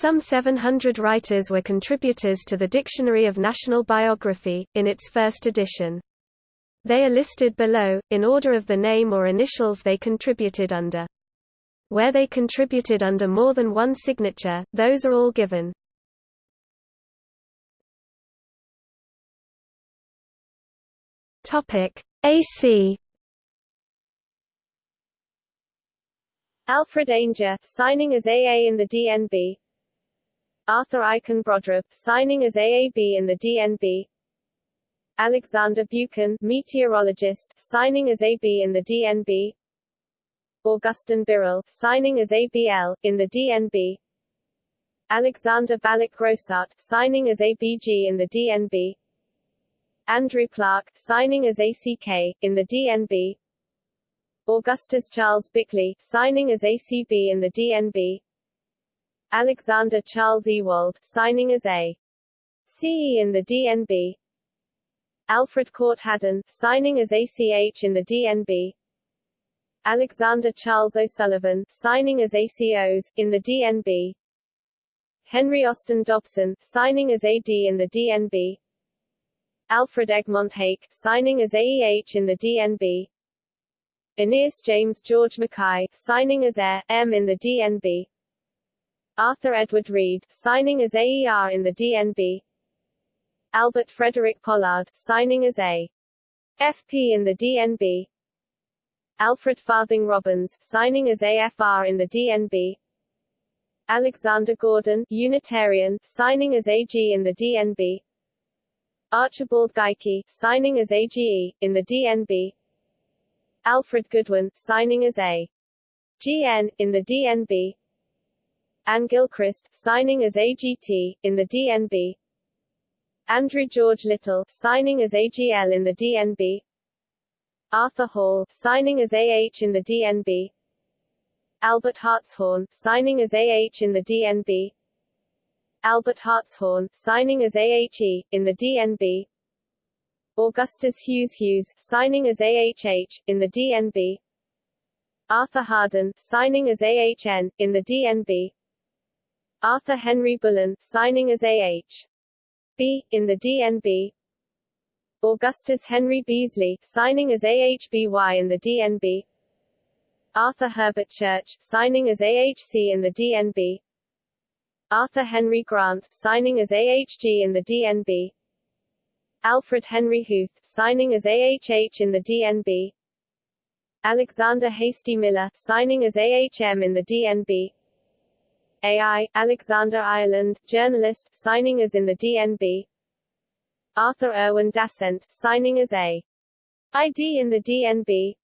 Some 700 writers were contributors to the Dictionary of National Biography, in its first edition. They are listed below, in order of the name or initials they contributed under. Where they contributed under more than one signature, those are all given. AC Alfred Ainger, signing as AA in the DNB Arthur Aikin Brodribb, signing as AAB in the DNB Alexander Buchan, meteorologist, signing as AB in the DNB Augustin Birrell, signing as ABL, in the DNB Alexander Balloch Grosart, signing as ABG in the DNB Andrew Clark, signing as ACK, in the DNB Augustus Charles Bickley, signing as ACB in the DNB Alexander Charles Ewald, signing as A. CE in the DNB Alfred Court Haddon, signing as ACH in the DNB Alexander Charles O'Sullivan, signing as ACOs, in the DNB Henry Austin Dobson, signing as AD in the DNB Alfred Egmont Hake, signing as AEH in the DNB. Aeneas James George Mackay, signing as AIR, M in the DNB. Arthur Edward Reed, signing as AER in the DNB. Albert Frederick Pollard, signing as A. FP in the DNB. Alfred Farthing Robbins, signing as AFR in the DNB. Alexander Gordon, Unitarian, signing as AG in the DNB. Archibald Geikie, signing as AGE, in the DNB Alfred Goodwin, signing as A. GN, in the DNB Anne Gilchrist, signing as AGT, in the DNB Andrew George Little, signing as AGL in the DNB Arthur Hall, signing as AH in the DNB Albert Hartshorne, signing as AH in the DNB Albert Hartshorne, signing as AHE, in the DNB Augustus Hughes Hughes, signing as AHH, in the DNB Arthur Harden, signing as AHN, in the DNB Arthur Henry Bullen, signing as AH. B, in the DNB Augustus Henry Beasley, signing as AHBY in the DNB Arthur Herbert Church, signing as AHC in the DNB Arthur Henry Grant, signing as AHG in the DNB Alfred Henry Huth, signing as AHH in the DNB Alexander Hastie Millar, signing as AHM in the DNB AI, Alexander Ireland, journalist, signing as in the DNB Arthur Irwin Dasent, signing as A. ID in the DNB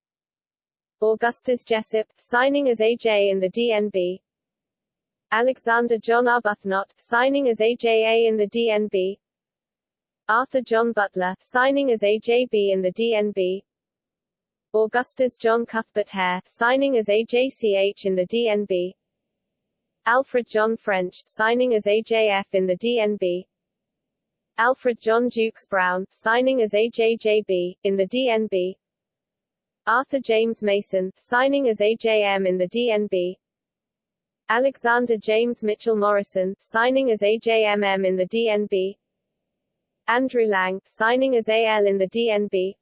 Augustus Jessopp, signing as AJ in the DNB Alexander John Arbuthnot, signing as AJA in the DNB Arthur John Butler, signing as AJB in the DNB Augustus John Cuthbert Hare, signing as AJCH in the DNB Alfred John French, signing as AJF in the DNB Alfred John Jukes Brown, signing as AJJB, in the DNB Arthur James Mason, signing as AJM in the DNB Alexander James Mitchell Morrison, signing as AJMM in the DNB Andrew Lang, signing as AL in the DNB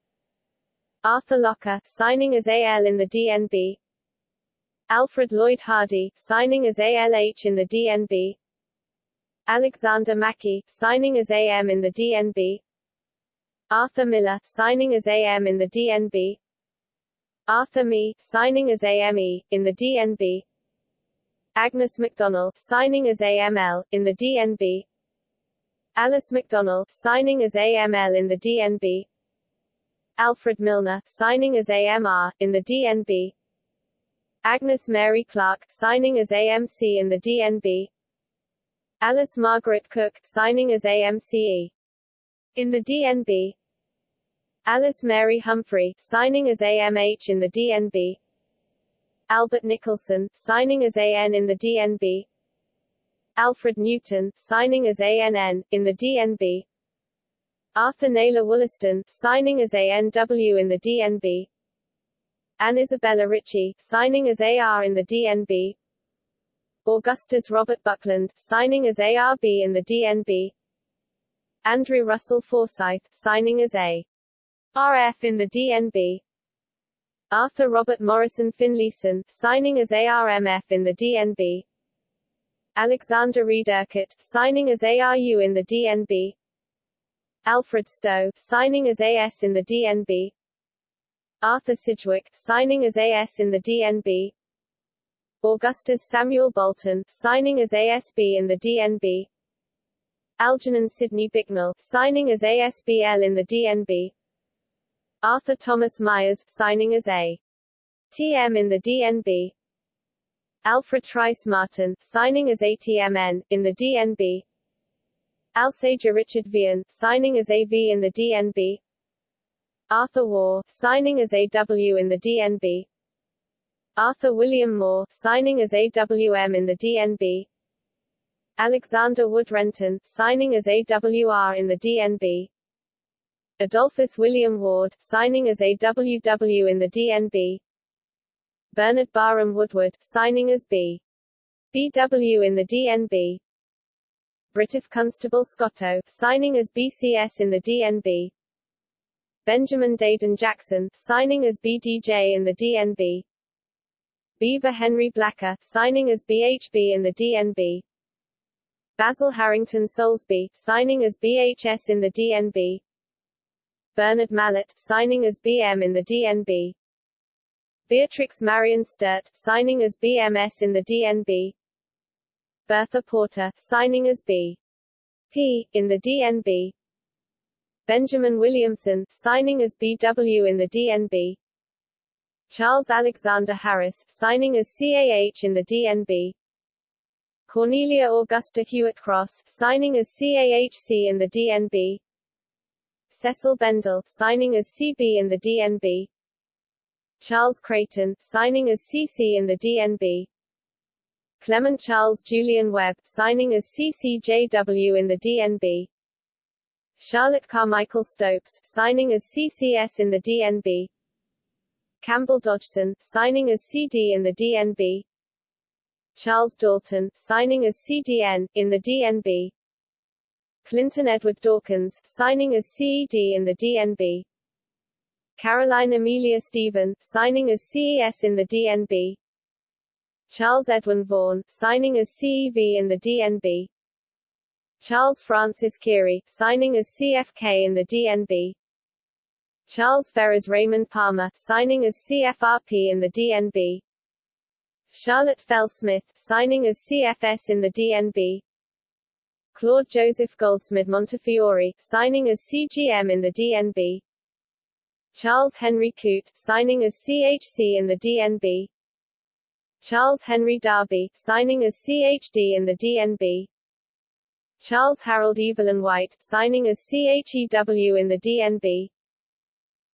Arthur Locker, signing as AL in the DNB Alfred Lloyd Hardy, signing as ALH in the DNB Alexander Mackey, signing as AM in the DNB Arthur Miller, signing as AM in the DNB Arthur Mee, signing as AME, in the DNB Agnes McDonnell, signing as AML, in the DNB Alice McDonnell, signing as AML in the DNB Alfred Milner, signing as AMR, in the DNB Agnes Mary Clerke, signing as AMC in the DNB Alice Margaret Cook, signing as AMCE in the DNB Alice Mary Humphrey, signing as AMH in the DNB Albert Nicholson, signing as AN in the DNB Alfred Newton, signing as ANN, in the DNB Arthur Naylor Wollaston, signing as ANW in the DNB Anne Isabella Ritchie, signing as AR in the DNB Augustus Robert Buckland, signing as ARB in the DNB Andrew Russell Forsyth, signing as A. RF in the DNB Arthur Robert Morrison Finlayson, signing as ARMF in the DNB Alexander Reed Urquhart, signing as ARU in the DNB Alfred Stowe, signing as AS in the DNB Arthur Sidgwick, signing as AS in the DNB Augustus Samuel Bolton, signing as ASB in the DNB Algernon Sidney Bicknell, signing as ASBL in the DNB Arthur Thomas Myers, signing as A. TM in the DNB Alfred Trice Martin, signing as ATMN, in the DNB Alsager Richard Vian, signing as AV in the DNB Arthur War, signing as AW in the DNB Arthur William Moore, signing as AWM in the DNB Alexander Wood Renton, signing as AWR in the DNB Adolphus William Ward, signing as AWW in the DNB Bernard Barham Woodward, signing as B. BW in the DNB British Constable Scotto, signing as BCS in the DNB Benjamin Daydon Jackson, signing as BDJ in the DNB Beaver Henry Blacker, signing as BHB in the DNB. Basil Harrington Soulsby, signing as BHS in the DNB. Bernard Mallett, signing as BM in the DNB. Beatrix Marion Sturt, signing as BMS in the DNB. Bertha Porter, signing as B. P. in the DNB. Benjamin Williamson, signing as BW in the DNB. Charles Alexander Harris, signing as CAH in the DNB. Cornelia Augusta Hewitt Cross, signing as CAHC in the DNB. Cecil Bendall, signing as CB in the DNB. Charles Creighton, signing as CC in the DNB. Clement Charles Julian Webb, signing as CCJW in the DNB. Charlotte Carmichael Stopes, signing as CCS in the DNB. Campbell Dodgson, signing as CD in the DNB Charles Dalton, signing as CDN, in the DNB Clinton Edward Dawkins, signing as CED in the DNB Caroline Amelia Stephen, signing as CES in the DNB Charles Edwin Vaughan, signing as CEV in the DNB Charles Francis Keary, signing as CFK in the DNB Charles Ferrers Raymond Palmer, signing as CFRP in the DNB Charlotte Fell Smith, signing as CFS in the DNB Claude Joseph Goldsmith Montefiore, signing as CGM in the DNB Charles Henry Coote, signing as CHC in the DNB Charles Henry Darby, signing as CHD in the DNB Charles Harold Evelyn White, signing as CHEW in the DNB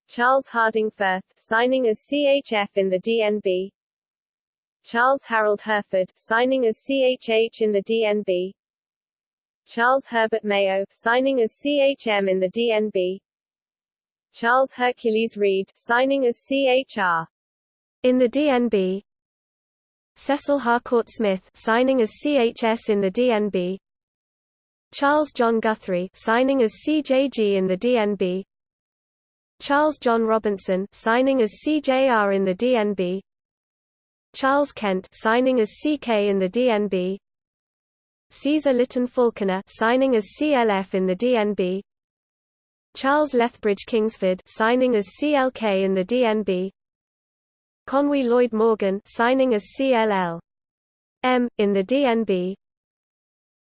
Charles Harding Firth, signing as CHF in the DNB. Charles Harold Herford, signing as CHH in the DNB. Charles Herbert Mayo, signing as CHM in the DNB. Charles Hercules Read, signing as CHR. In the DNB. Cecil Harcourt Smith, signing as CHS in the DNB. Charles John Guthrie, signing as CJG in the DNB. Charles John Robinson signing as CJR in the DNB Charles Kent signing as CK in the DNB Caesar Litton Falkiner signing as CLF in the DNB Charles Lethbridge Kingsford signing as CLK in the DNB Conwy Lloyd Morgan signing as CLL M in the DNB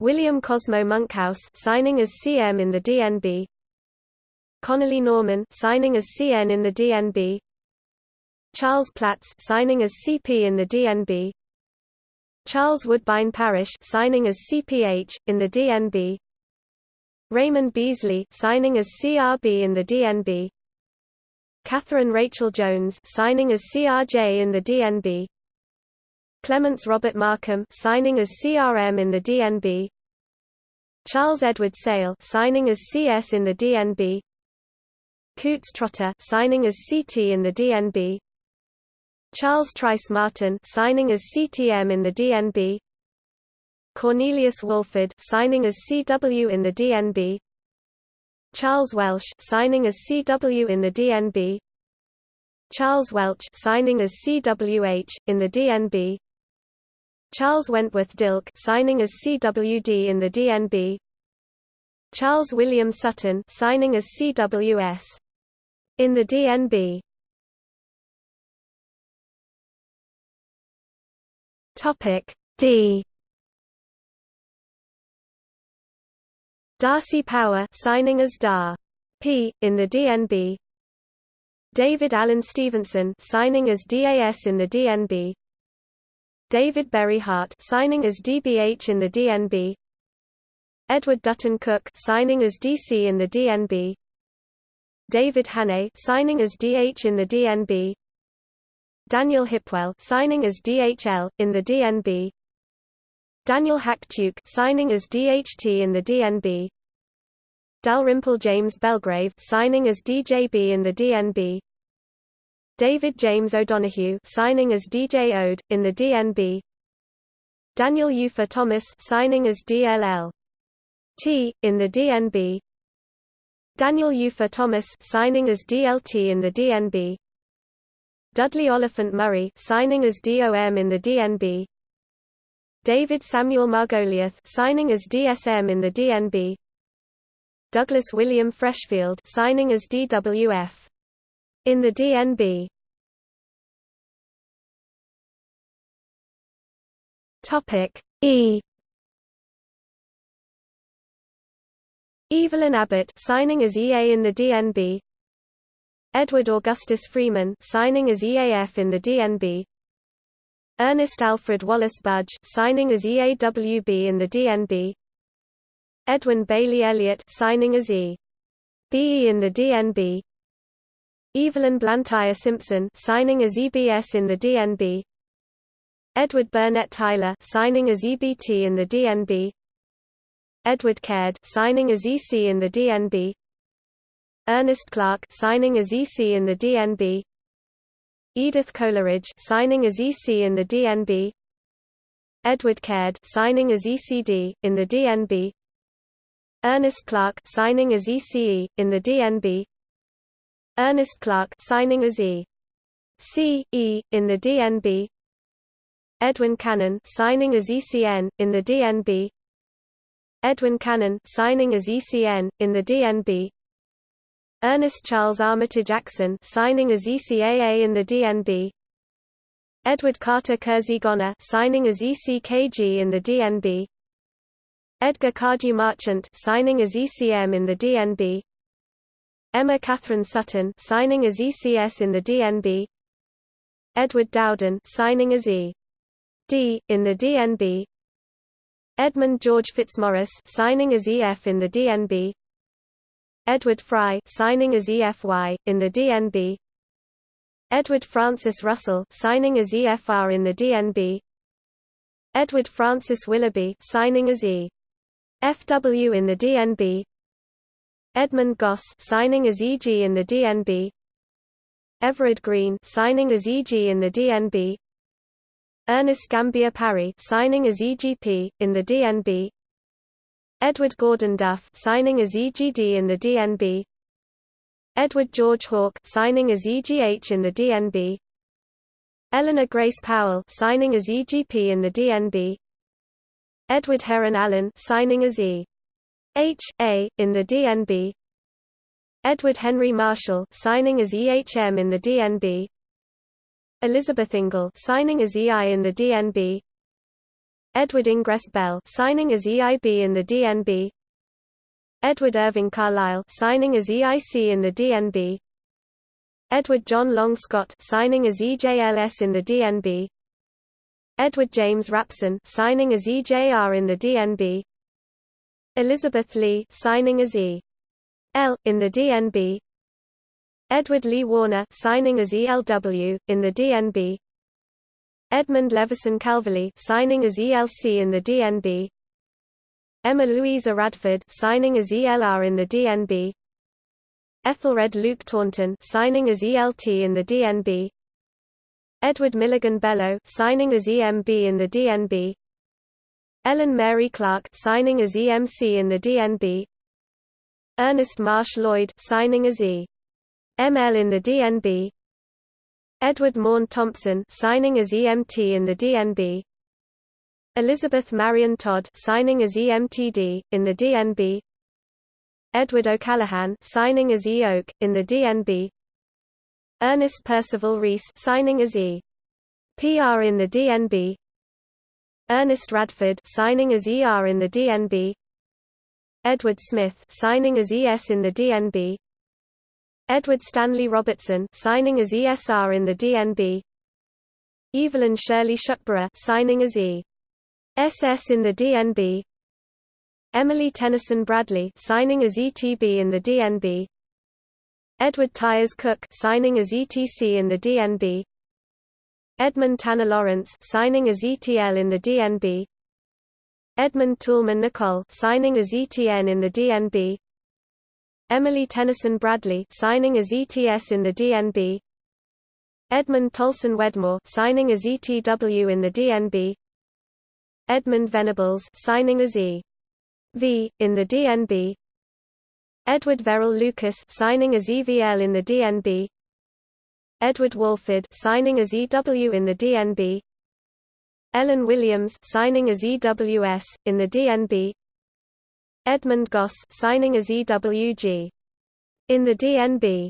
William Cosmo Monkhouse signing as CM in the DNB Connolly Norman signing as CN in the DNB Charles Platts signing as CP in the DNB Charles Woodbine Parish signing as CPH in the DNB Raymond Beasley signing as CRB in the DNB Catherine Rachel Jones signing as CRJ in the DNB Clements Robert Markham signing as CRM in the DNB Charles Edward Sale signing as CS in the DNB Coutts Trotter signing as CT in the DNB Charles Trice Martin signing as CTM in the DNB Cornelius Walford signing as CW in the DNB Charles Welsh signing as CW in the DNB Charles Welch signing as CWH in the DNB Charles Wentworth Dilke signing as CWD in the DNB Charles William Sutton signing as CWS in the DNB Topic D. D'Arcy Power signing as DAR. P in the DNB David Allen Stevenson signing as DAS in the DNB David Berry Hart signing as DBH in the DNB Edward Dutton Cook signing as DC in the DNB David Hannay signing as DH in the DNB Daniel Hipwell signing as DHL in the DNB Daniel Hack Tuke signing as DHT in the DNB Dalrymple James Belgrave signing as DJB in the DNB David James O'Donoghue signing as DJ Ode in the DNB Daniel Lleufer Thomas signing as DLL T in the DNB Daniel Lleufer Thomas signing as DLT in the DNB Dudley Oliphant Murray signing as DOM in the DNB David Samuel Margoliouth signing as DSM in the DNB Douglas William Freshfield signing as DWF. In the DNB. Topic E. Evelyn Abbott signing as EA in the DNB. Edward Augustus Freeman signing as EAF in the DNB. Ernest Alfred Wallace Budge signing as EAWB in the DNB. Edwin Bailey Elliott signing as E. BE in the DNB. Evelyn Blantyre Simpson signing as EBS in the DNB. Edward Burnett Tylor signing as EBT in the DNB. Edward Caird signing as EC in the DNB. Ernest Clark signing as EC in the DNB. Edith Coleridge signing as EC in the DNB. Edward Caird signing as ECD in the DNB. Ernest Clark signing as ECE in the DNB. Ernest Clark signing as E. C. E. in the DNB. Edwin Cannan signing as ECN in the DNB. Edwin Cannan signing as ECN in the DNB. Ernest Charles Armitage Jackson signing as ECAA in the DNB. Edward Carter Kersey Goner signing as ECKG in the DNB. Edgar Cardew Marchant signing as ECM in the DNB. Emma Catherine Sutton signing as ECS in the DNB. Edward Dowden signing as E. D in the DNB. Edmund George Fitzmaurice signing as EF in the DNB. Edward Fry signing as EFY in the DNB. Edward Francis Russell signing as EFR in the DNB. Edward Francis Willoughby signing as E. FW in the DNB Edmund Gosse signing as EG in the DNB Everard Green signing as EG in the DNB Ernest Gambier Parry signing as EGP in the DNB Edward Gordon Duff signing as EGD in the DNB Edward George Hawke signing as EGH in the DNB Eleanor Grace Powell signing as EGP in the DNB Edward Heron Allen signing as E. H. A. in the DNB. Edward Henry Marshall signing as EHM in the DNB. Elizabeth Ingle signing as EI in the DNB. Edward Ingress Bell signing as EIB in the DNB. Edward Irving Carlyle signing as EIC in the DNB. Edward John Long Scott signing as EJLS in the DNB. Edward James Rapson signing as EJR in the DNB. Elizabeth Lee signing as E. L in the DNB. Edward Lee Warner signing as ELW in the DNB. Edmund Levison Calverley signing as ELC in the DNB. Emma Louisa Radford signing as ELR in the DNB. Ethelred Luke Taunton signing as ELT in the DNB. Edward Milligan Bello signing as EMB in the DNB. Ellen Mary Clark signing as EMC in the DNB Ernest Marsh Lloyd signing as E. ML in the DNB Edward Maughan Thompson signing as EMT in the DNB Elizabeth Marion Todd signing as EMTD in the DNB Edward O'Callaghan signing as E Oak in the DNB Ernest Percival Rees signing as E. PR in the DNB Ernest Radford signing as ER in the DNB Edward Smith signing as ES in the DNB Edward Stanley Robertson signing as ESR in the DNB Evelyn Shirley Shuckburgh signing as E. SS in the DNB Emily Tennyson Bradley signing as ETB in the DNB Edward Tyers Cook signing as ETC in the DNB Edmund Tanner Lawrence signing as ETL in the DNB Edmund Toulmin Nicol signing as ETN in the DNB Emily Tennyson Bradley signing as ETS in the DNB Edmund Tolson Wedmore signing as ETW in the DNB Edmund Venables signing as E. V in the DNB Edward Verrill Lucas signing as EVL in the DNB Edward Walford signing as EW in the DNB Ellen Williams signing as EWS in the DNB Edmund Gosse signing as EWG in the DNB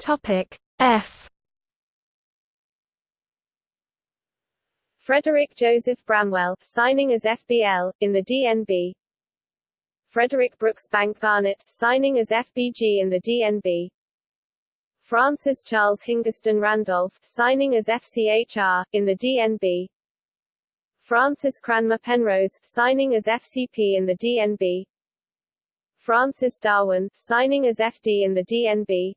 Topic F. Frederick Joseph Bramwell signing as FBL in the DNB Frederick Brooks Bank Barnett signing as FBG in the DNB Francis Charles Hingeston Randolph, signing as FCHR, in the DNB Francis Cranmer Penrose, signing as FCP in the DNB Francis Darwin, signing as FD in the DNB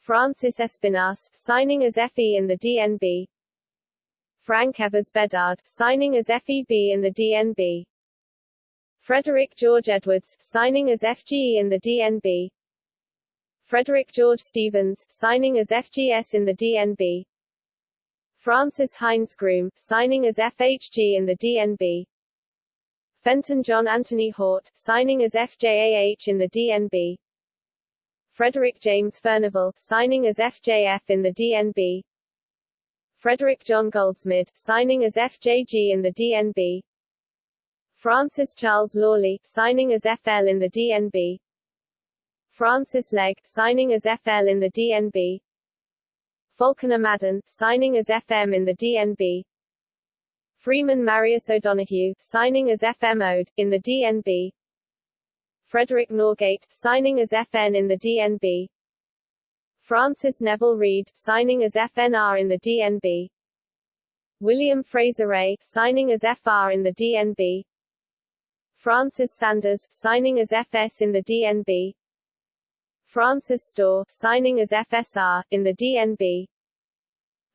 Francis Espinasse, signing as FE in the DNB Frank Evers Beddard, signing as FEB in the DNB Frederick George Edwards, signing as FGE in the DNB Frederick George Stevens, signing as FGS in the DNB Francis Hindes Groome, signing as FHG in the DNB Fenton John Anthony Hort, signing as FJAH in the DNB Frederick James Furnivall, signing as FJF in the DNB Frederick John Goldsmid, signing as FJG in the DNB Francis Charles Lawley, signing as FL in the DNB Francis Legg, signing as FL in the DNB Falconer Madden, signing as FM in the DNB Freeman Marius O'Donoghue, signing as FM Ode, in the DNB Frederick Norgate, signing as FN in the DNB Francis Neville Reed, signing as FNR in the DNB William Fraser Ray, signing as FR in the DNB Francis Sanders, signing as FS in the DNB Francis Storr, signing as FSR, in the DNB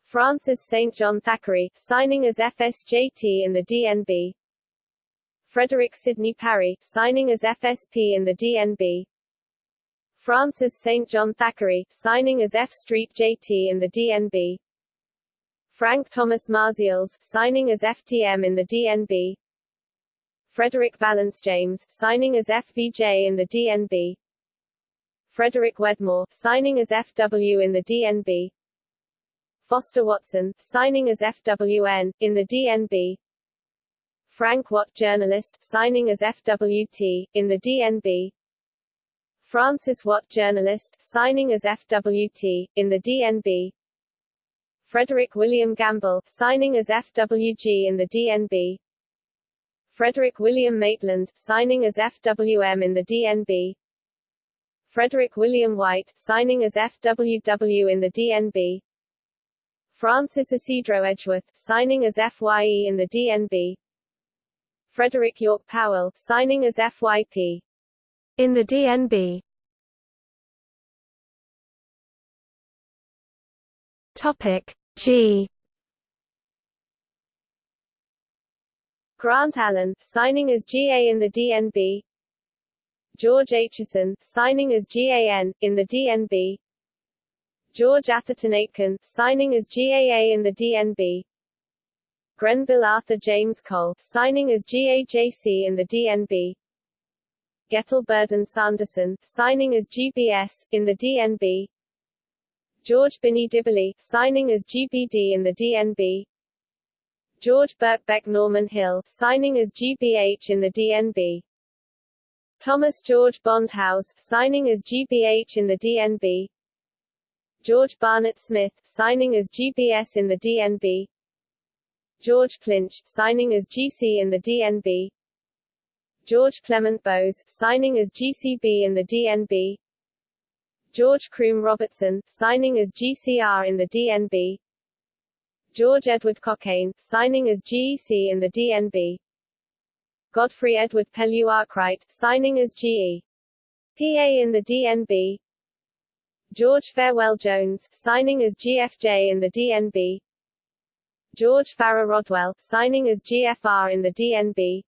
Francis St. John Thackeray, signing as FSJT in the DNB Frederick Sidney Parry, signing as FSP in the DNB Francis St. John Thackeray, signing as F Street JT in the DNB Frank Thomas Marzials, signing as FTM in the DNB Frederick Valence James, signing as FVJ in the DNB Frederick Wedmore, signing as FW in the DNB Foster Watson, signing as FWN, in the DNB Frank Watt journalist, signing as FWT, in the DNB Francis Watt journalist, signing as FWT, in the DNB Frederick William Gamble, signing as FWG in the DNB Frederick William Maitland, signing as FWM in the DNB Frederick William White, signing as FWW in the DNB Francis Ysidro Edgeworth, signing as FYE in the DNB Frederick York Powell, signing as FYP in the DNB Topic G Grant Allen, signing as GA in the DNB George Aitchison, signing as GAN, in the DNB George Atherton Aitken, signing as GAA in the DNB. Grenville Arthur James Cole, signing as GAJC in the DNB. Gettle Burden Sanderson, signing as GBS, in the DNB. George Binney Dibley, signing as GBD in the DNB. George Birkbeck Norman Hill, signing as GBH in the DNB. Thomas George Bondhouse, signing as GBH in the DNB. George Barnett Smith, signing as GBS in the DNB. George Plinch, signing as GC in the DNB. George Clement Bowes, signing as GCB in the DNB. George Croom Robertson, signing as GCR in the DNB. George Edward Cockayne, signing as GEC in the DNB. Godfrey Edward Pellew Arkwright, signing as GE. PA in the DNB. George Farewell Jones, signing as GFJ in the DNB. George Farrer Rodwell, signing as GFR in the DNB.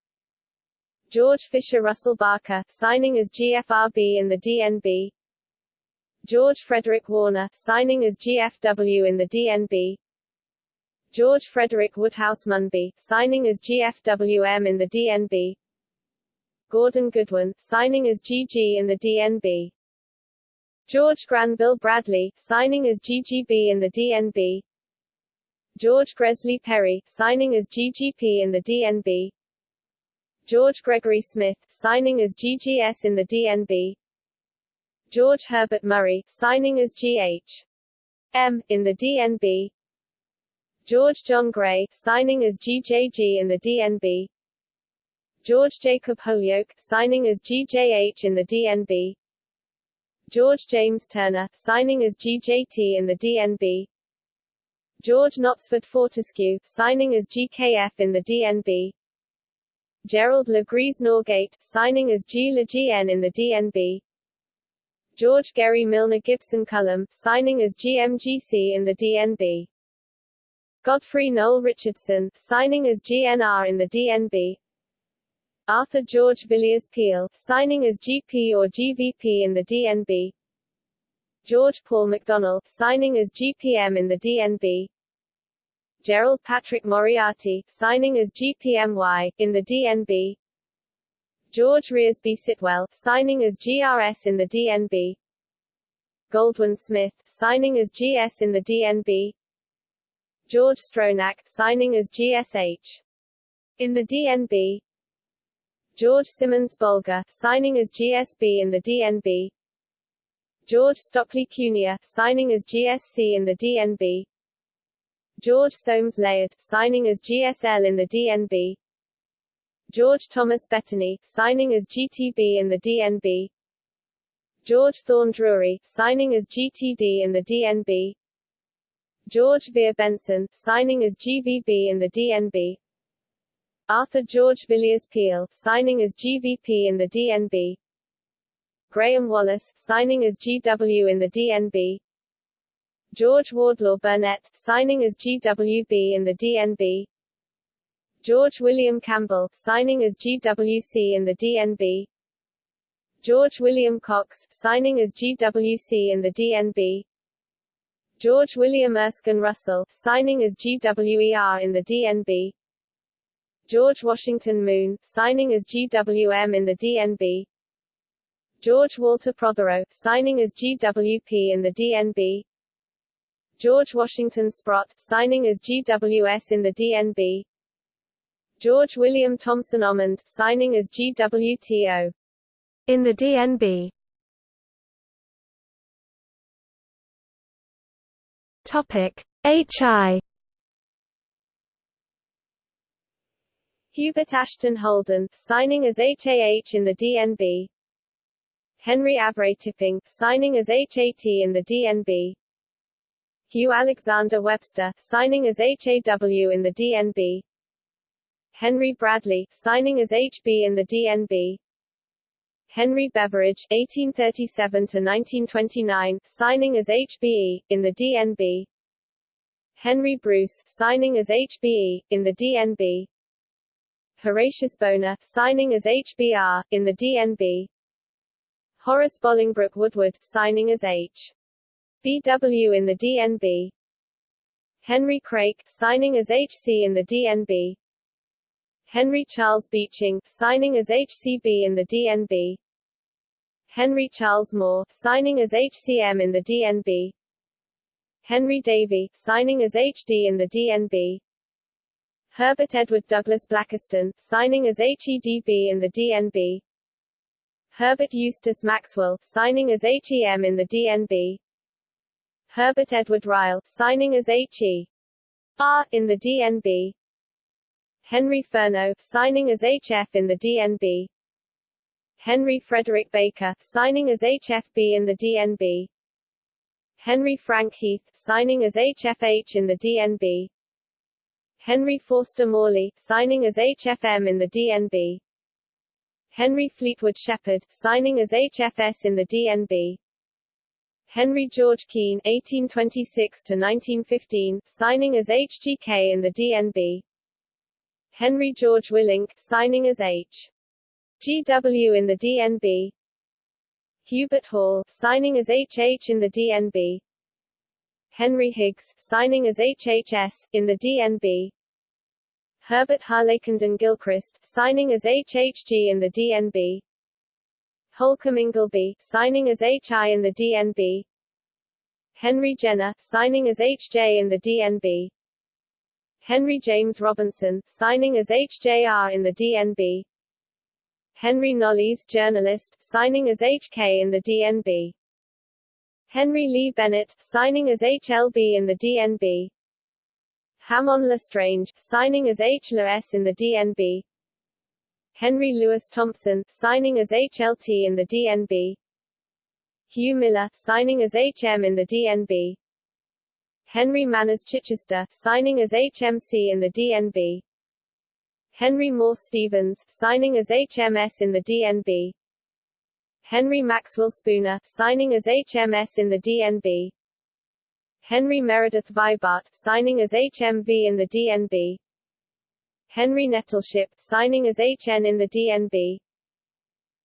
George Fisher Russell Barker, signing as GFRB in the DNB. George Frederick Warner, signing as GFW in the DNB. George Frederick Woodhouse Munby, signing as GFWM in the DNB. Gordon Goodwin, signing as GG in the DNB. George Granville Bradley, signing as GGB in the DNB. George Gresley Perry, signing as GGP in the DNB. George Gregory Smith, signing as GGS in the DNB. George Herbert Murray, signing as GH. M, in the DNB. George John Gray, signing as GJG in the DNB. George Jacob Holyoake, signing as GJH in the DNB. George James Turner, signing as GJT in the DNB. George Knottesford Fortescue, signing as GKF in the DNB. Gerald Legris Norgate, signing as G. GN in the DNB. George Gery Milner Gibson Cullum, signing as GMGC in the DNB. Godfrey Noel Richardson, signing as GNR in the DNB. Arthur George Villiers Peel, signing as GP or GVP in the DNB. George Paul McDonnell, signing as GPM in the DNB. Gerald Patrick Moriarty, signing as GPMY, in the DNB. George Reresby Sitwell, signing as GRS in the DNB. Goldwin Smith, signing as GS in the DNB. George Stronach, signing as GSH. In the DNB. George Simonds Boulger, signing as GSB in the DNB. George Stockley Cunier, signing as GSC in the DNB. George Soames Laird, signing as GSL in the DNB. George Thomas Bettany, signing as GTB in the DNB. George Thorne Drury, signing as GTD in the DNB. George Veer Benson, signing as GVB in the DNB. Arthur George Villiers Peel, signing as GVP in the DNB. Graham Wallas, signing as GW in the DNB. George Wardlaw Burnett, signing as GWB in the DNB. George William Campbell, signing as GWC in the DNB. George William Cox, signing as GWC in the DNB. George William Erskine Russell, signing as GWER in the DNB. George Washington Moon, signing as GWM in the DNB. George Walter Prothero, signing as GWP in the DNB. George Washington Sprott, signing as GWS in the DNB. George William Thompson Omond, signing as GWTO. In the DNB. Topic HI Hubert Ashton Holden, signing as HAH in the DNB. Henry Avray Tipping, signing as HAT in the DNB. Hugh Alexander Webster, signing as HAW in the DNB. Henry Bradley, signing as HB in the DNB. Henry Beveridge, 1837–1929, signing as HBE, in the DNB. Henry Bruce, signing as HBE, in the DNB. Horatius Bonar, signing as HBR, in the DNB. Horace Bolingbroke Woodward, signing as H. BW in the DNB Henry Craik, signing as HC in the DNB Henry Charles Beeching, signing as HCB in the DNB Henry Charles Moore, signing as HCM in the DNB Henry Davy, signing as HD in the DNB Herbert Edward Douglas Blakiston, signing as HEDB in the DNB Herbert Eustace Maxwell, signing as HEM in the DNB Herbert Edward Ryle, signing as HE R in the DNB Henry Furneaux, signing as HF in the DNB Henry Frederick Baker, signing as HFB in the DNB Henry Frank Heath, signing as HFH in the DNB Henry Forster Morley, signing as HFM in the DNB Henry Fleetwood Shepherd, signing as HFS in the DNB Henry George Keane (1826–1915), signing as HGK in the DNB. Henry George Willink, signing as H. GW in the DNB. Hubert Hall, signing as HH in the DNB. Henry Higgs, signing as HHS, in the DNB. Herbert Harlakenden Gilchrist, signing as HHG in the DNB. Holcomb Ingleby, signing as HI in the DNB. Henry Jenner, signing as HJ in the DNB. Henry James Robinson, signing as HJR in the DNB. Henry Knollys, journalist, signing as HK in the DNB. Henry Lee Bennett, signing as HLB in the DNB. Hamon Lestrange, signing as HLS in the DNB. Henry Lewis Thompson, signing as HLT in the DNB. Hugh Miller, signing as HM in the DNB. Henry Manners Chichester, signing as HMC in the DNB. Henry Moore Stevens, signing as HMS in the DNB. Henry Maxwell Spooner, signing as HMS in the DNB. Henry Meredith Vibart, signing as HMV in the DNB. Henry Nettleship, signing as HN in the DNB.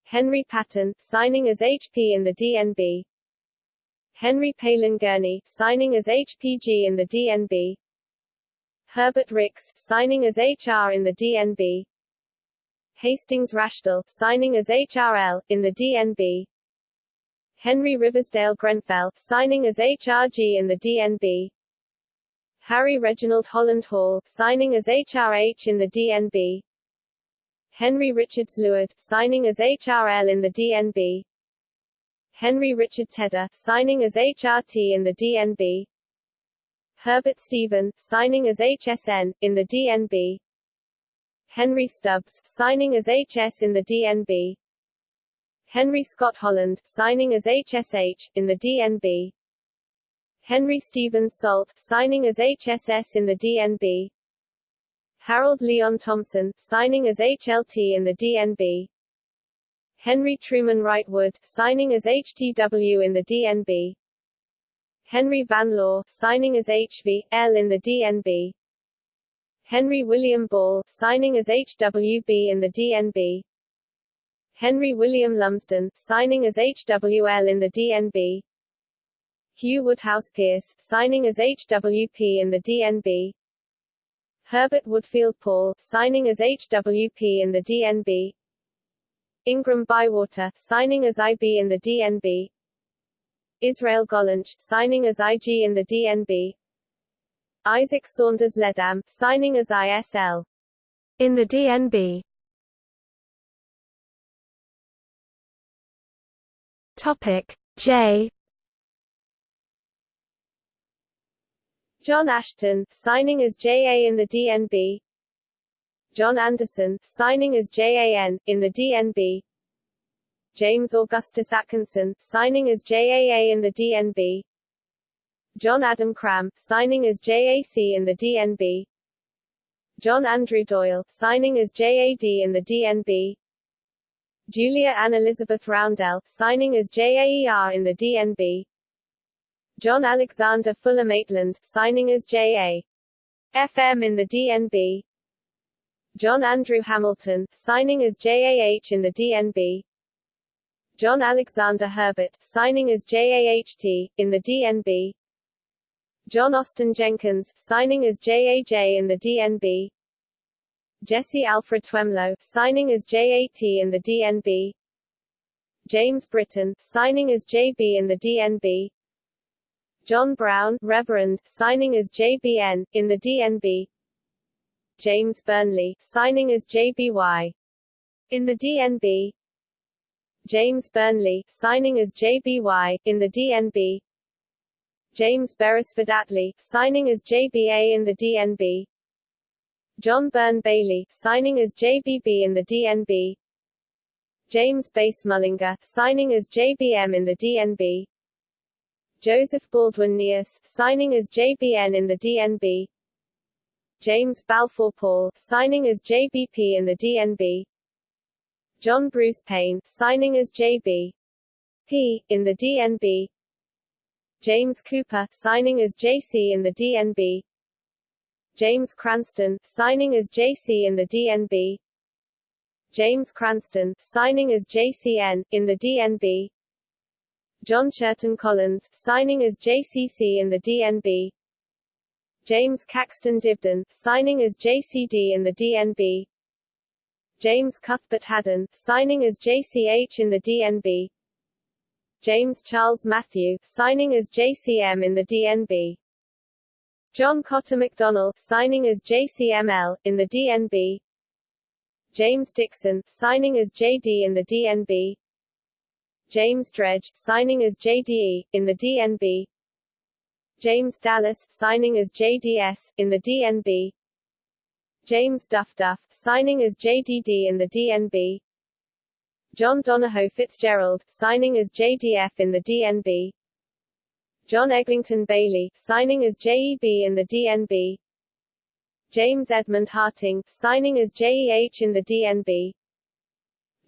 Henry Patton, signing as HP in the DNB. Henry Palin Gurney, signing as HPG in the DNB. Herbert Ricks, signing as HR in the DNB. Hastings Rashdall, signing as HRL, in the DNB. Henry Riversdale Grenfell, signing as HRG in the DNB. Harry Reginald Holland Hall, signing as HRH in the DNB. Henry Richards Luard, signing as HRL in the DNB. Henry Richard Tedder, signing as HRT in the DNB. Herbert Stephen, signing as HSN, in the DNB. Henry Stubbs, signing as HS in the DNB. Henry Scott Holland, signing as HSH, in the DNB. Henry Stevens Salt, signing as HSS in the DNB. Harold Leon Thompson, signing as HLT in the DNB. Henry Truman Wrightwood, signing as HTW in the DNB. Henry Van Law, signing as HV, L in the DNB. Henry William Ball, signing as HWB in the DNB. Henry William Lumsden, signing as HWL in the DNB. Hugh Woodhouse Pierce, signing as HWP in the DNB. Herbert Woodfield Paul, signing as HWP in the DNB. Ingram Bywater, signing as IB in the DNB. Israel Gollancz, signing as IG in the DNB. Isaac Saunders Leadam, signing as ISL. In the DNB. Topic J John Ashton, signing as JA in the DNB. John Anderson, signing as JAN, in the DNB. James Augustus Atkinson, signing as JAA in the DNB. John Adam Cram, signing as JAC in the DNB. John Andrew Doyle, signing as JAD in the DNB. Julia Ann Elizabeth Roundell, signing as JAER in the DNB. John Alexander Fuller Maitland, signing as J.A. FM in the DNB. John Andrew Hamilton, signing as JAH in the DNB. John Alexander Herbert, signing as JAHT, in the DNB John Austin Jenkins, signing as JAJ in the DNB Jesse Alfred Twemlow, signing as JAT in the DNB James Britton, signing as JB in the DNB John Brown, Reverend, signing as JBN, in the DNB James Burnley, signing as JBY in the DNB James Burnley, signing as JBY, in the DNB James Beresford Atlay, signing as JBA in the DNB John Byrne Bailey, signing as JBB in the DNB James Bass Mullinger, signing as JBM in the DNB Joseph Baldwin Neas, signing as JBN in the DNB James Balfour Paul, signing as JBP in the DNB John Bruce Payne, signing as JB P, in the DNB James Cooper, signing as JC in the DNB James Cranston, signing as JC in the DNB James Cranston, signing as JCN, in the DNB John Churton Collins, signing as JCC in the DNB James Caxton Dibdin, signing as JCD in the DNB James Cuthbert Hadden, signing as JCH in the DNB James Charles Matthew, signing as JCM in the DNB John Cotter McDonnell, signing as JCML, in the DNB James Dixon, signing as JD in the DNB James Dredge, signing as JDE, in the DNB James Dallas, signing as JDS, in the DNB James Duff Duff, signing as JDD in the DNB John Donahoe Fitzgerald, signing as JDF in the DNB John Eglinton Bailey, signing as JEB in the DNB James Edmund Harting, signing as JEH in the DNB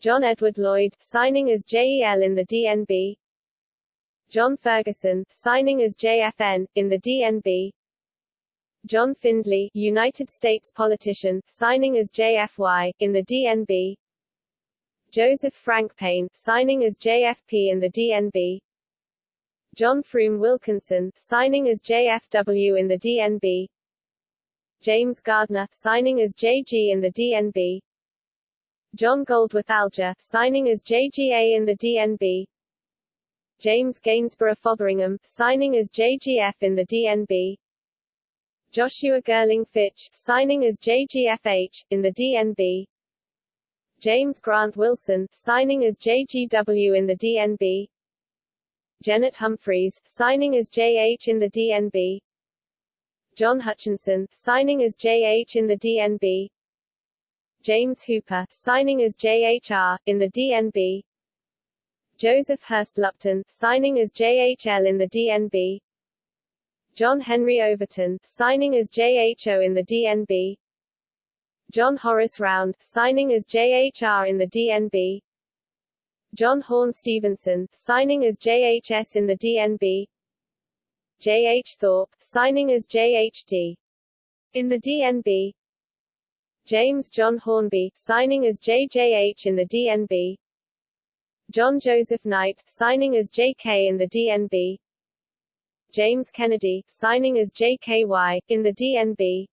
John Edward Lloyd, signing as JEL in the DNB John Ferguson, signing as JFN, in the DNB John Findley, United States politician, signing as JFY, in the DNB Joseph Frank Payne, signing as JFP in the DNB John Frome Wilkinson, signing as JFW in the DNB James Gairdner, signing as JG in the DNB John Goldworth Alger, signing as JGA in the DNB James Gainsborough Fotheringham, signing as JGF in the DNB Joshua Girling Fitch, signing as JGFH, in the DNB James Grant Wilson, signing as JGW in the DNB Janet Humphreys, signing as JH in the DNB John Hutchinson, signing as JH in the DNB James Hooper, signing as JHR, in the DNB Joseph Hirst Lupton, signing as JHL in the DNB John Henry Overton, signing as JHO in the DNB John Horace Round, signing as JHR in the DNB John Horne Stevenson, signing as JHS in the DNB J. H. Thorpe, signing as JHD. In the DNB James John Hornby, signing as JJH in the DNB John Joseph Knight, signing as JK in the DNB James Kennedy, signing as JKY, in the DNB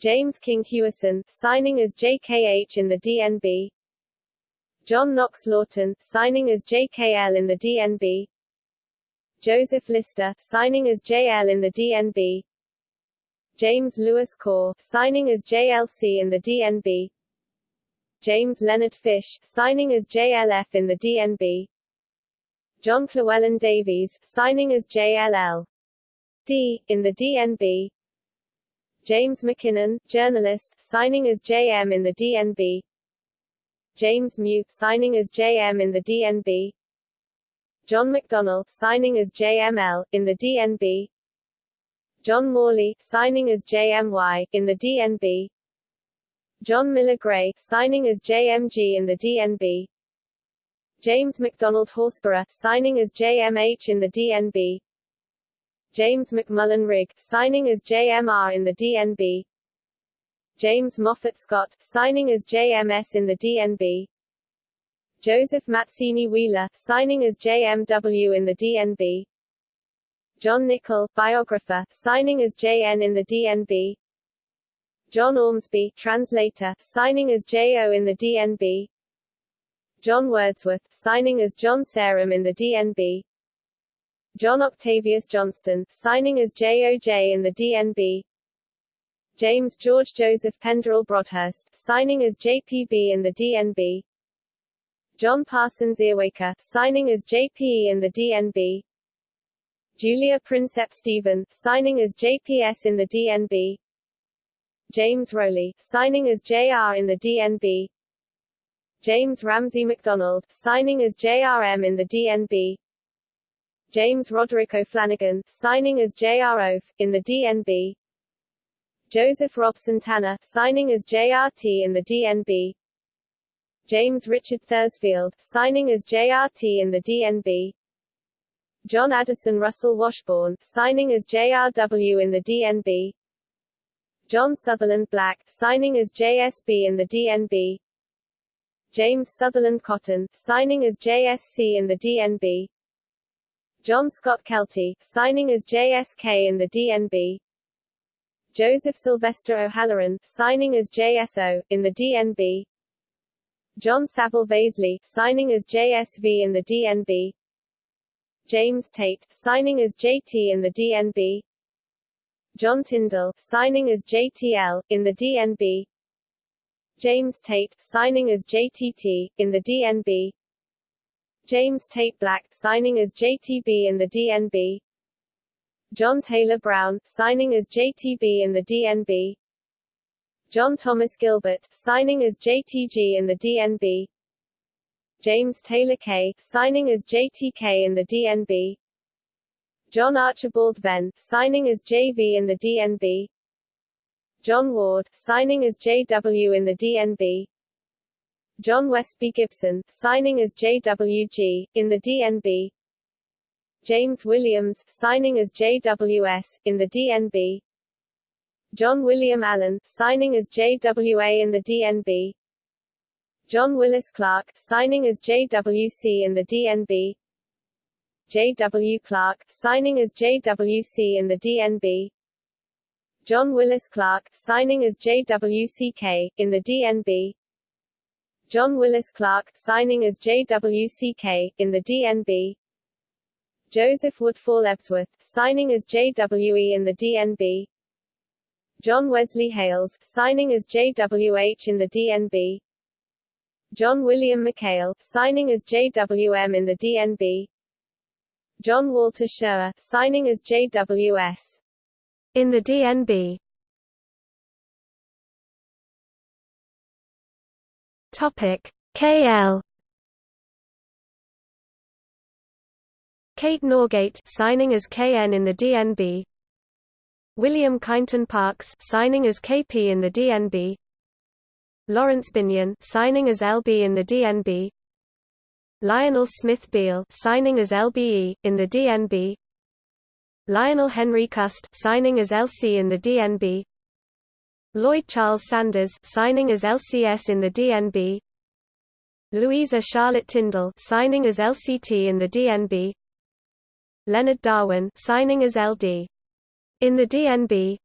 James King Hewison, signing as JKH in the DNB John Knox Laughton, signing as JKL in the DNB Joseph Lister, signing as JL in the DNB James Lewis Core, signing as JLC in the DNB James Leonard Fish, signing as JLF in the DNB John Llewellyn Davies, signing as JLL D, in the DNB James McKinnon, journalist, signing as JM in the DNB James Mew, signing as JM in the DNB John McDonnell, signing as JML, in the DNB John Morley, signing as JMY, in the DNB John Miller Gray, signing as JMG in the DNB James McDonald Horsburgh, signing as JMH in the DNB James McMullen Rigg, signing as JMR in the DNB James Moffat Scott, signing as JMS in the DNB Joseph Mazzini Wheeler, signing as JMW in the DNB John Nicol, biographer, signing as JN in the DNB John Ormsby, translator, signing as JO in the DNB John Wordsworth, signing as John Sarum in the DNB John Octavius Johnston, signing as JOJ in the DNB James George Joseph Penderel Brodhurst, signing as JPB in the DNB John Parsons Earwaker, signing as JPE in the DNB Julia Prinsep Stephen, signing as JPS in the DNB James Rowley, signing as JR in the DNB James Ramsay MacDonald, signing as JRM in the DNB James Roderick O'Flanagan, signing as JRO, in the DNB Joseph Robson Tanner, signing as JRT in the DNB James Richard Thursfield, signing as JRT in the DNB John Addison Russell Washburn, signing as JRW in the DNB John Sutherland Black, signing as JSB in the DNB James Sutherland Cotton, signing as JSC in the DNB John Scott Keltie, signing as JSK in the DNB Joseph Sylvester O'Halloran, signing as JSO, in the DNB John Saville Vasley, signing as JSV in the DNB James Tate, signing as JT in the DNB John Tyndall, signing as JTL, in the DNB James Tait, signing as JTT, in the DNB James Tate Black, signing as JTB in the DNB John Taylor Brown, signing as JTB in the DNB John Thomas Gilbert, signing as JTG in the DNB James Taylor Kay, signing as JTK in the DNB John Archibald Venn, signing as JV in the DNB John Ward, signing as JW in the DNB John Westby Gibson, signing as JWG, in the DNB James Williams, signing as JWS, in the DNB John William Allen, signing as JWA in the DNB John Willis Clark, signing as JWC in the DNB J.W. Clark, signing as JWC in the DNB John Willis Clark, signing as JWCK, in the DNB John Willis Clark, signing as JWCK, in the DNB Joseph Woodfall Ebsworth, signing as JWE in the DNB John Wesley Hales, signing as JWH in the DNB John William McHale, signing as JWM in the DNB John Walter Scherrer, signing as JWS in the DNB Topic KL Kate Norgate signing as KN in the DNB William Kyneton Parks signing as KP in the DNB Lawrence Binyon signing as LB in the DNB Lionel Smith Beale signing as LBE in the DNB Lionel Henry Cust signing as LC in the DNB Lloyd Charles Sanders signing as LCS in the DNB Louisa Charlotte Tyndall signing as LCT in the DNB Leonard Darwin signing as LD in the DNB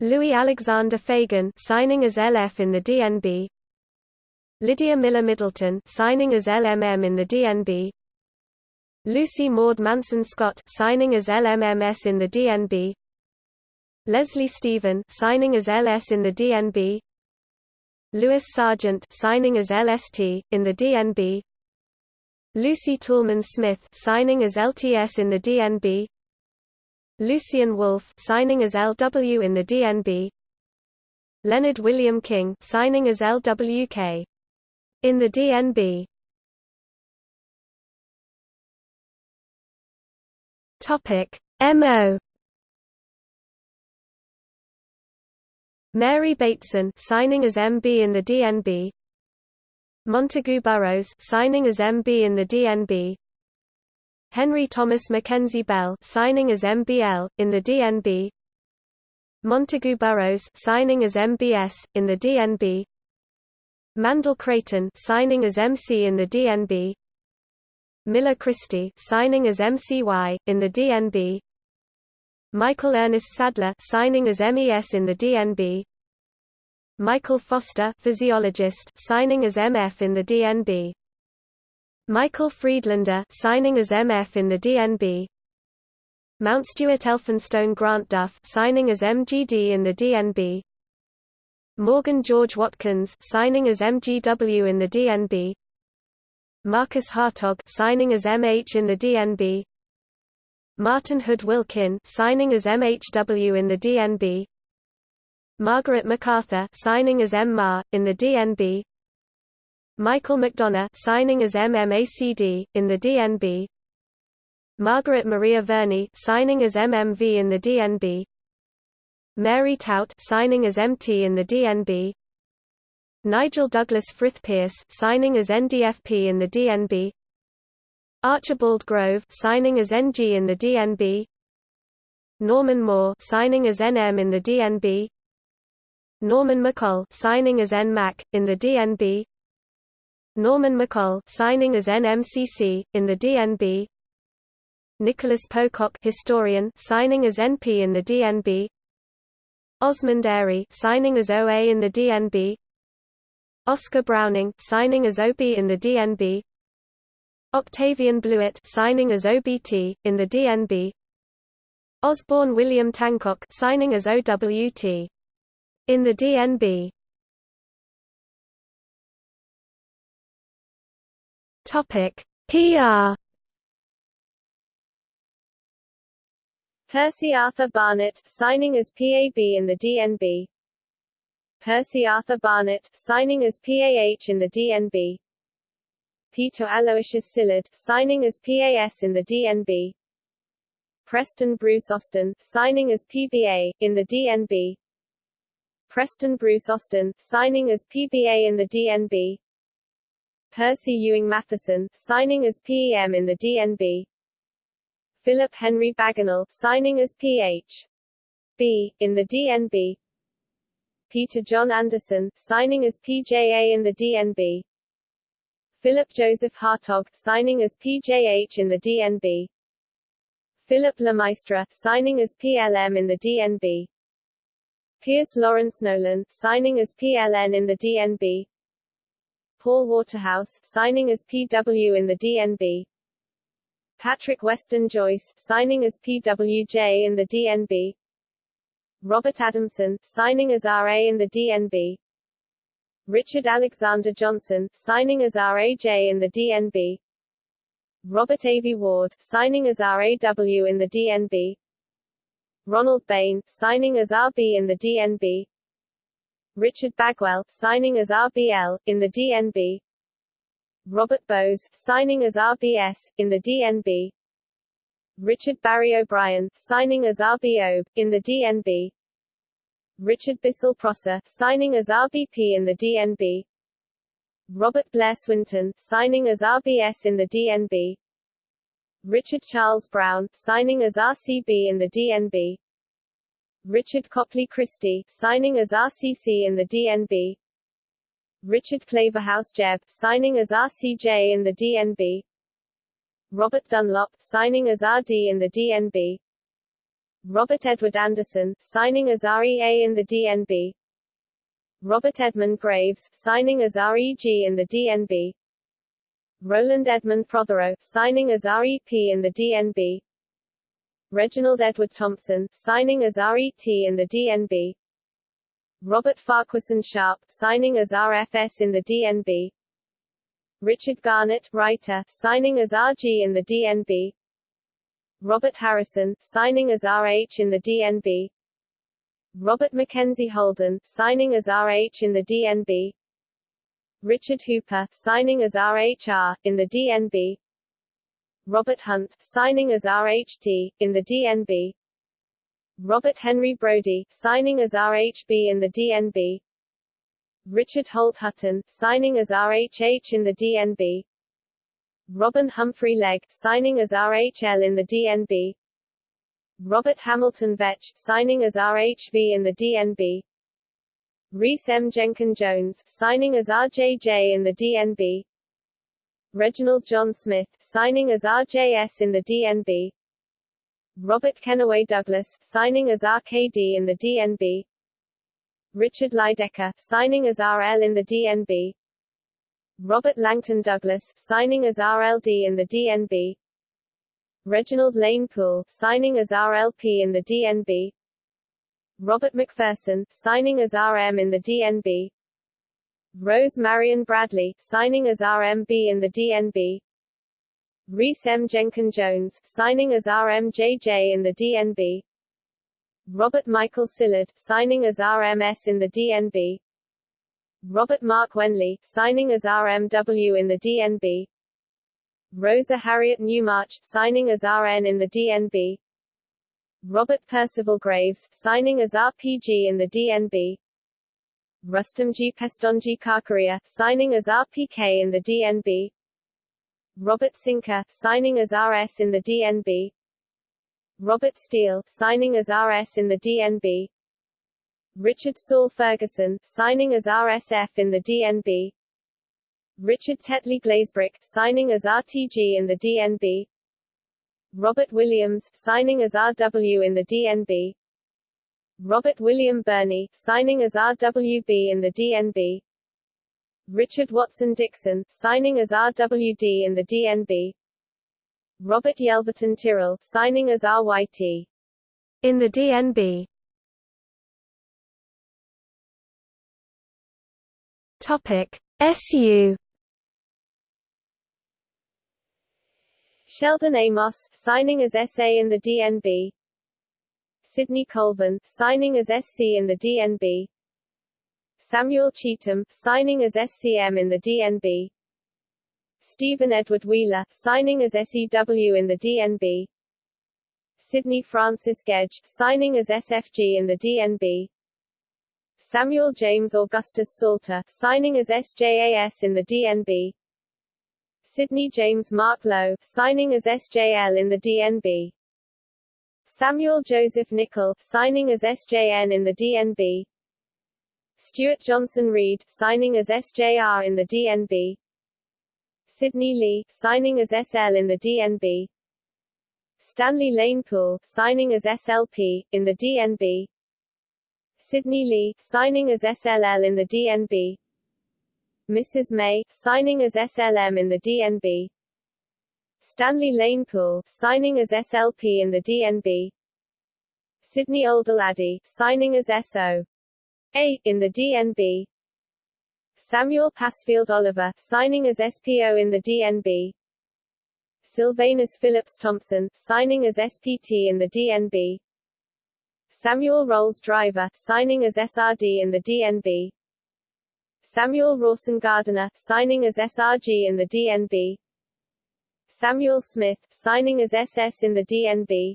Louis Alexander Fagan signing as LF in the DNB Lydia Miller Middleton signing as LMM in the DNB Lucy Maud Manson Scott signing as LMMS in the DNB Leslie Stephen signing as LS in the DNB Louis Sargent signing as LST in the DNB Lucy Toulmin Smith signing as LTS in the DNB Lucien Wolf signing as LW in the DNB Leonard William King signing as LWK in the DNB Topic. MO Mary Bateson signing as MB in the DNB Montagu Burrows signing as MB in the DNB Henry Thomas Mackenzie Bell signing as MBL, in the DNB Montagu Burrows signing as MBS, in the DNB Mandell Creighton signing as MC in the DNB Miller Christie signing as MCY in the DNB Michael Ernest Sadler signing as MES in the DNB Michael Foster physiologist signing as MF in the DNB Michael Friedlander signing as MF in the DNB Mount Stuart Elphinstone Grant Duff signing as MGD in the DNB Morgan George Watkins signing as MGW in the DNB Marcus Hartog signing as MH in the DNB Martin Hood Wilkin signing as MHW in the DNB Margaret MacArthur signing as MMA in the DNB Michael McDonough signing as MMACD in the DNB Margaret Maria Verney signing as MMV in the DNB Mary Tout signing as MT in the DNB Nigel Douglas Frith Pierce signing as NDFP in the DNB Archibald Grove signing as NG in the DNB Norman Moore signing as NM in the DNB Norman McColl signing as NMAC in the DNB Norman McColl signing as NMCC in the DNB Nicholas Pocock historian signing as NP in the DNB Osmund Airy signing as OA in the DNB Oscar Browning signing as OB in the DNB Octavian Blewett signing as OBT in the DNB Osborne William Tancock signing as OWT in the DNB Topic PR Percy Arthur Barnett, signing as PAB in the DNB Percy Arthur Barnett, signing as PAH in the DNB Peter Aloysius Sillard, signing as PAS in the DNB Preston Bruce Austin, signing as PBA, in the DNB Preston Bruce Austin, signing as PBA in the DNB Percy Ewing Matheson, signing as PEM in the DNB Philip Henry Bagenal, signing as Ph. B, in the DNB Peter John Anderson, signing as PJA in the DNB Philip Joseph Hartog, signing as PJH in the DNB Philip Lemaistre, signing as PLM in the DNB Pierce Lawrence Nolan, signing as PLN in the DNB Paul Waterhouse, signing as PW in the DNB Patrick Weston Joyce, signing as PWJ in the DNB Robert Adamson, signing as RA in the DNB Richard Alexander Johnson, signing as RAJ in the DNB Robert A. V. Ward, signing as RAW in the DNB Ronald Bayne, signing as RB in the DNB Richard Bagwell, signing as RBL, in the DNB Robert Bowes, signing as RBS, in the DNB Richard Barry O'Brien, signing as RBO, in the DNB Richard Bissell Prosser, signing as RBP in the DNB Robert Blair Swinton, signing as RBS in the DNB Richard Charles Brown, signing as RCB in the DNB Richard Copley Christie, signing as RCC in the DNB Richard Claverhouse Jebb, signing as RCJ in the DNB Robert Dunlop, signing as RD in the DNB Robert Edward Anderson, signing as REA in the DNB Robert Edmund Graves, signing as REG in the DNB Roland Edmund Prothero, signing as REP in the DNB Reginald Edward Thompson, signing as RET in the DNB Robert Farquharson Sharp, signing as RFS in the DNB Richard Garnett, writer, signing as RG in the DNB Robert Harrison, signing as RH in the DNB Robert Mackenzie Holden, signing as RH in the DNB Richard Hooper, signing as RHR, in the DNB Robert Hunt, signing as RHT, in the DNB Robert Henry Brodie, signing as RHB in the DNB Richard Holt Hutton, signing as RHH in the DNB Robin Humphrey Legge, signing as RHL in the DNB Robert Hamilton Vetch, signing as RHV in the DNB Rhys M. Jenkins Jones, signing as RJJ in the DNB Reginald John Smith, signing as RJS in the DNB Robert Kennaway Douglas, signing as RKD in the DNB Richard Lydekker, signing as RL in the DNB Robert Langton Douglas, signing as RLD in the DNB Reginald Lane Poole, signing as RLP in the DNB Robert McPherson, signing as RM in the DNB Rose Marion Bradley, signing as RMB in the DNB Rhys M. Jenkins Jones, signing as RMJJ in the DNB Robert Michael Sillard, signing as RMS in the DNB Robert Mark Wenley, signing as RMW in the DNB Rosa Harriet Newmarch, signing as RN in the DNB Robert Percival Graves, signing as RPG in the DNB Rustomjee Pestonjee Karkaria, signing as RPK in the DNB Robert Sinker, signing as RS in the DNB Robert Steele, signing as RS in the DNB Richard Saul Ferguson, signing as RSF in the DNB Richard Tetley Glazebrook, signing as RTG in the DNB Robert Williams, signing as RW in the DNB Robert William Burney, signing as RWB in the DNB Richard Watson Dixon, signing as RWD in the DNB Robert Yelverton Tyrrell, signing as RYT in the DNB. Topic SU Sheldon Amos, signing as SA in the DNB Sidney Colvin, signing as SC in the DNB Samuel Cheetham, signing as SCM in the DNB Stephen Edward Wheeler, signing as SEW in the DNB Sydney Francis Gedge, signing as SFG in the DNB Samuel James Augustus Salter, signing as SJAS in the DNB Sydney James Mark Lowe, signing as SJL in the DNB Samuel Joseph Nicol, signing as SJN in the DNB Stuart Johnson Reid, signing as SJR in the DNB Sidney Lee, signing as SL in the DNB Stanley Lane Poole, signing as SLP, in the DNB Sidney Lee, signing as SLL in the DNB Mrs. May, signing as SLM in the DNB Stanley Lane Poole, signing as SLP in the DNB Sydney Oldal signing as SO A in the DNB Samuel Pasfield Oliver, signing as SPO in the DNB Silvanus Phillips Thompson, signing as SPT in the DNB Samuel Rolles Driver, signing as SRD in the DNB Samuel Rawson Gardiner, signing as SRG in the DNB Samuel Smith, signing as SS in the DNB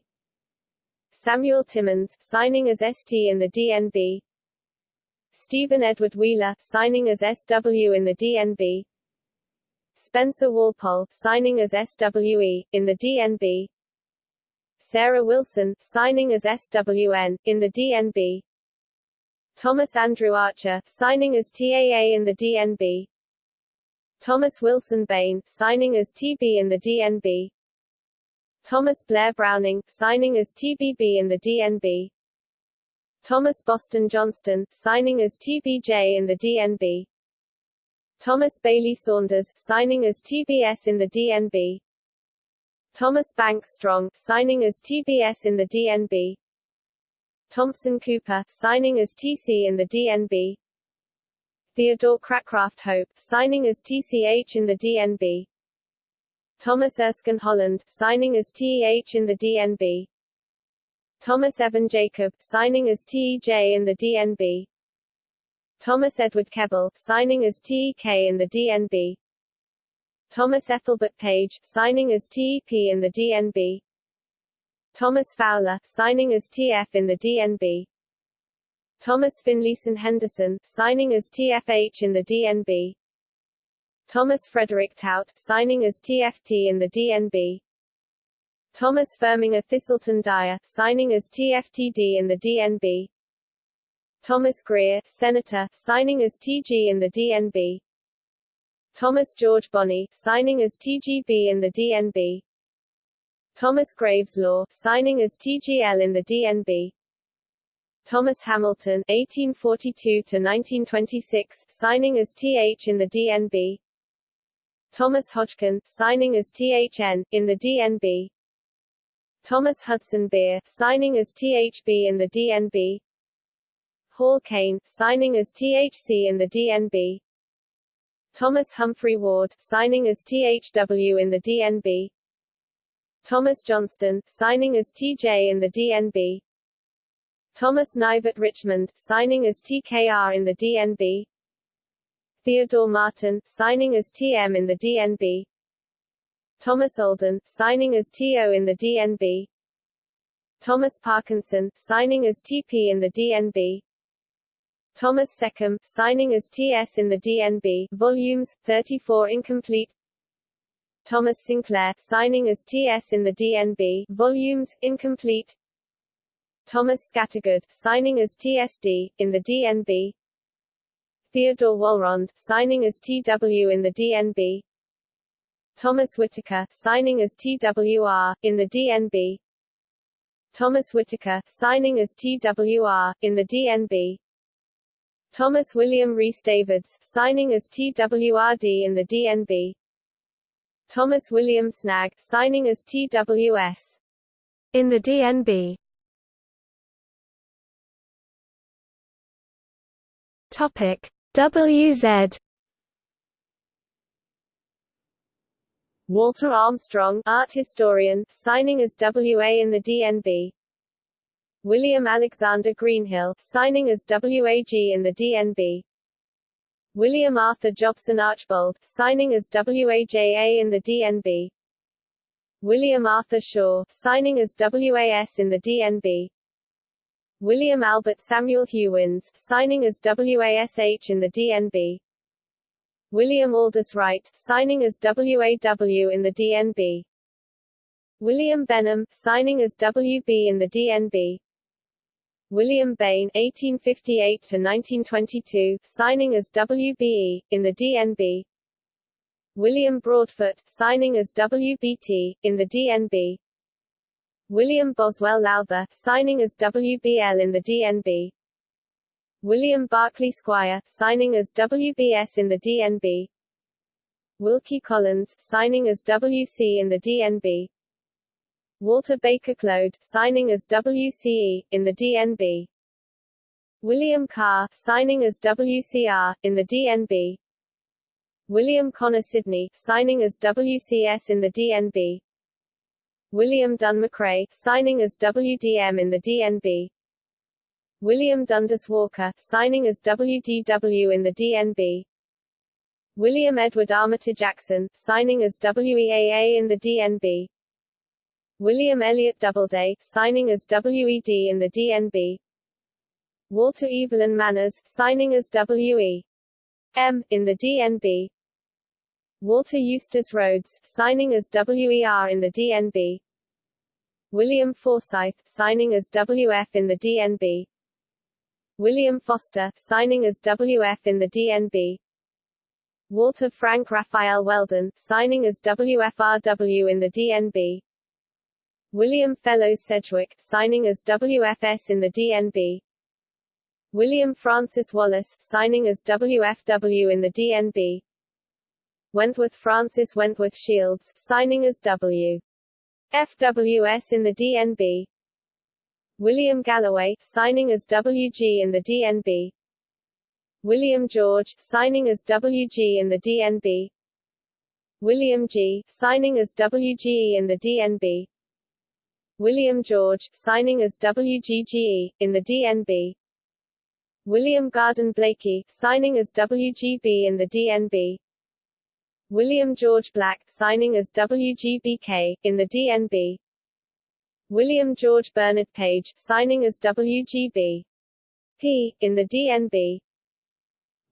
Samuel Timmins, signing as ST in the DNB Stephen Edward Wheeler, signing as SW in the DNB Spencer Walpole, signing as SWE, in the DNB Sarah Wilson, signing as SWN, in the DNB Thomas Andrew Archer, signing as TAA in the DNB Thomas Wilson Bayne, signing as TB in the DNB Thomas Blair Browning, signing as TBB in the DNB Thomas Boston Johnston, signing as TBJ in the DNB Thomas Bailey Saunders, signing as TBS in the DNB Thomas Banks Strong, signing as TBS in the DNB Thompson Cooper, signing as TC in the DNB Theodore Cracraft Hope, signing as TCH in the DNB Thomas Erskine Holland, signing as TEH in the DNB Thomas Evan Jacob, signing as TEJ in the DNB Thomas Edward Kebbel, signing as TEK in the DNB Thomas Ethelbert Page, signing as TEP in the DNB Thomas Fowler, signing as TF in the DNB Thomas Finlayson Henderson, signing as TFH in the DNB Thomas Frederick Tout, signing as TFT in the DNB Thomas Firminger Thiselton Dyer, signing as TFTD in the DNB Thomas Greer, Senator, signing as TG in the DNB. Thomas George Bonney, signing as TGB in the DNB. Thomas Graves Law, signing as TGL in the DNB. Thomas Hamilton, 1842 to 1926, signing as TH in the DNB. Thomas Hodgkin, signing as THN, in the DNB. Thomas Hudson Beare, signing as THB in the DNB. Hall Caine, signing as THC in the DNB. Thomas Humphrey Ward, signing as THW in the DNB. Thomas Johnston, signing as TJ in the DNB. Thomas Nivert Richmond, signing as TKR in the DNB. Theodore Martin, signing as TM in the DNB. Thomas Olden, signing as TO in the DNB. Thomas Parkinson, signing as TP in the DNB. Thomas Seccombe, signing as TS in the DNB, volumes, 34 incomplete. Thomas Sinclair, signing as TS in the DNB, volumes, incomplete. Thomas Scattergood, signing as TSD, in the DNB. Theodore Walrond, signing as TW in the DNB. Thomas Whitaker, signing as TWR, in the DNB. Thomas Whitaker, signing as TWR, in the DNB. Thomas William Rhys Davids, signing as TWRD in the DNB. Thomas William Snagge, signing as TWS. In the DNB. Topic WZ Walter Armstrong, art historian, signing as WA in the DNB. William Alexander Greenhill, signing as WAG in the DNB. William Arthur Jobson Archbold, signing as WAJA in the DNB. William Arthur Shaw, signing as WAS in the DNB. William Albert Samuel Hewins, signing as WASH in the DNB. William Aldis Wright, signing as WAW in the DNB. William Benham, signing as WB in the DNB. William Bain 1858–1922, signing as WBE, in the DNB William Broadfoot, signing as WBT, in the DNB William Boswell Lowther, signing as WBL in the DNB William Barclay Squire, signing as WBS in the DNB Wilkie Collins, signing as WC in the DNB Walter Baker Clode, signing as WCE, in the DNB. William Carr, signing as WCR, in the DNB. William Connor Sidney, signing as WCS in the DNB. William Dunn Macray, signing as WDM in the DNB. William Dundas Walker, signing as WDW in the DNB. William Edward Armitage Jackson, signing as WEAA in the DNB. William Elliott Doubleday, signing as WED in the DNB. Walter Evelyn Manners, signing as WE. M, in the DNB. Walter Eustace Rhodes, signing as WER in the DNB. William Forsyth, signing as WF in the DNB. William Foster, signing as WF in the DNB. Walter Frank Raphael Weldon, signing as WFRW in the DNB. William Fellows Sedgwick, signing as WFS in the DNB. William Francis Wallace, signing as WFW in the DNB. Wentworth Francis Wentworth Shields, signing as W. FWS in the DNB. William Galloway, signing as WG in the DNB. William George, signing as WG in the DNB. William G., signing as WGE in the DNB. William George, signing as WGGE, in the DNB. William Garden Blaikie, signing as WGB in the DNB. William George Black, signing as WGBK, in the DNB. William George Bernard Page, signing as WGB. P, in the DNB.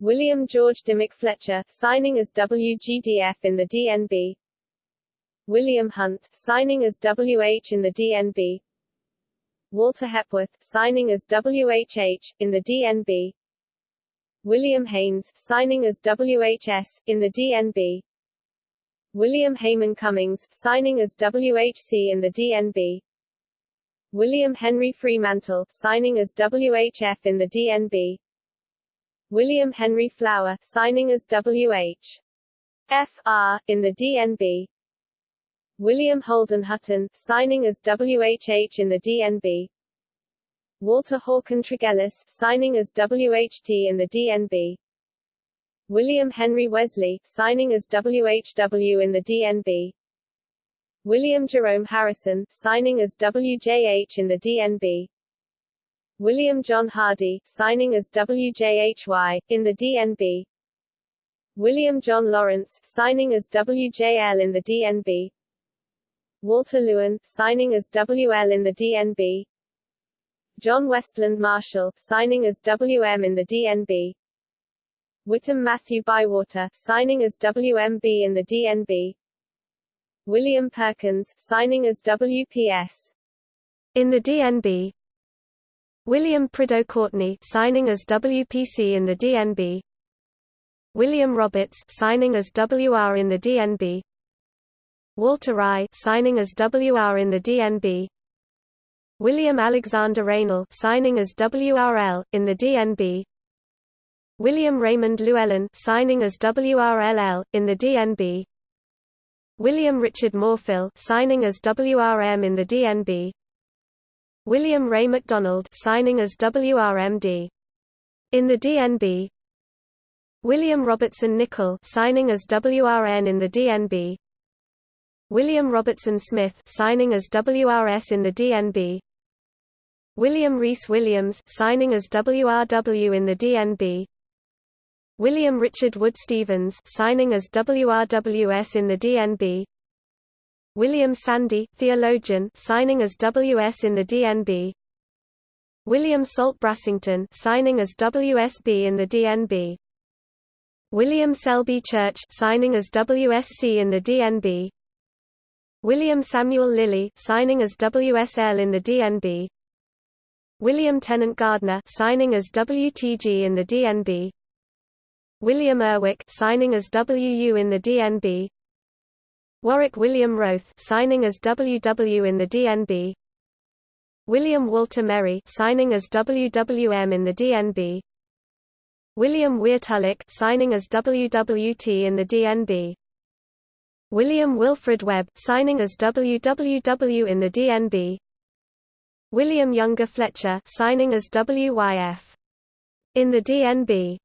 William George Dimmick Fletcher, signing as WGDF in the DNB. William Hunt, signing as WH in the DNB. Walter Hepworth, signing as WHH, in the DNB William Haynes, signing as WHS, in the DNB William Hayman Cummings, signing as WHC in the DNB William Henry Fremantle, signing as WHF in the DNB William Henry Flower, signing as WH. F.R. in the DNB William Holden Hutton, signing as WHH in the DNB Walter Hawken Tregellas, signing as WHT in the DNB William Henry Wesley, signing as WHW in the DNB William Jerome Harrison, signing as WJH in the DNB William John Hardy, signing as WJHY, in the DNB William John Lawrence, signing as WJL in the DNB Walter Lewin, signing as WL in the DNB John Westland Marshall, signing as WM in the DNB Whittam Matthew Bywater, signing as WMB in the DNB William Perkins, signing as WPS in the DNB William Prideaux Courtney signing as WPC in the DNB William Roberts signing as WR in the DNB Walter Rye signing as WR in the DNB William Alexander Raynal signing as WRL in the DNB William Raymond Llewellyn signing as WRLL in the DNB William Richard Morfill signing as WRM in the DNB William Ray MacDonald signing as WRMD in the DNB William Robertson Nicoll signing as WRN in the DNB William Robertson Smith signing as WRS in the DNB William Reese Williams signing as WRW in the DNB William Richard Wood Stephens signing as WRWS in the DNB William Sanday, theologian signing as WS in the DNB William Salt Brassington signing as WSB in the DNB William Selby Church signing as WSC in the DNB William Samuel Lilly, signing as WSL in the DNB. William Tennant Gairdner, signing as WTG in the DNB. William Erwick, signing as WU in the DNB. Warwick William Wroth, signing as WW in the DNB. William Walter Merry, signing as WWM in the DNB. William Weirtullick, signing as WWT in the DNB. William Wilfred Webb, signing as WWW in the DNB William Younger Fletcher, signing as WYF in the DNB